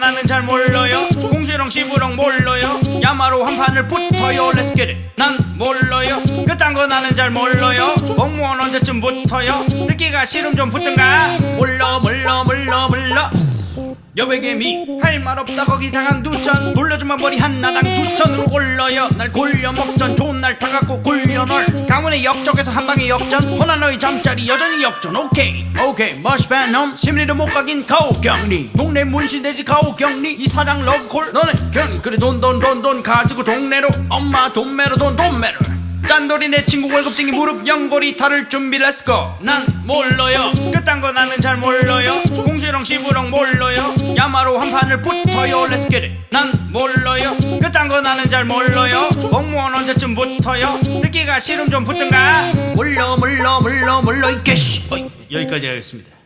나는 잘 몰라요. 공시렁 시부렁 몰라요. 야마로 한 판을 붙어요. Let's get it. 난 몰라요. 그딴 거 나는 잘 몰라요. 공무원 언제쯤 붙어요? 듣기가 싫음 좀 붙든가? 몰라 몰라 여백개미 할 말 없다. 거기 상한 두천. 돌려주면 머리 한나당. 두천으로 올려요. 날 골려 먹전. 좋은 날 타갖고 굴려 널. 강원의 역적에서 한방에 역전. 허나 너의 잠자리 여전히 역전. 오케이. 오케이. 머시밴 놈 심리도 못 가긴 가오경리. 동네 문신돼지 가오경리. 이 사장 러브콜. 너는 견 그래 돈 돈 돈 돈 가지고 동네로. 엄마 돈매로 돈 돈매로. 짠돌이 내 친구 월급쟁이 무릎 연골이 탈을 준비. Let's go 난 몰라요. 그딴 거 나는 잘 몰라요 야마로 한 판을 붙어요. Let's get it. 난 몰라요. 그딴 거 나는 잘 몰라요. 공무원 언제쯤 붙어요? 듣기가 싫음 좀 붙든가? 몰라 몰라 몰라 몰라 이 개씨 어이, 여기까지 하겠습니다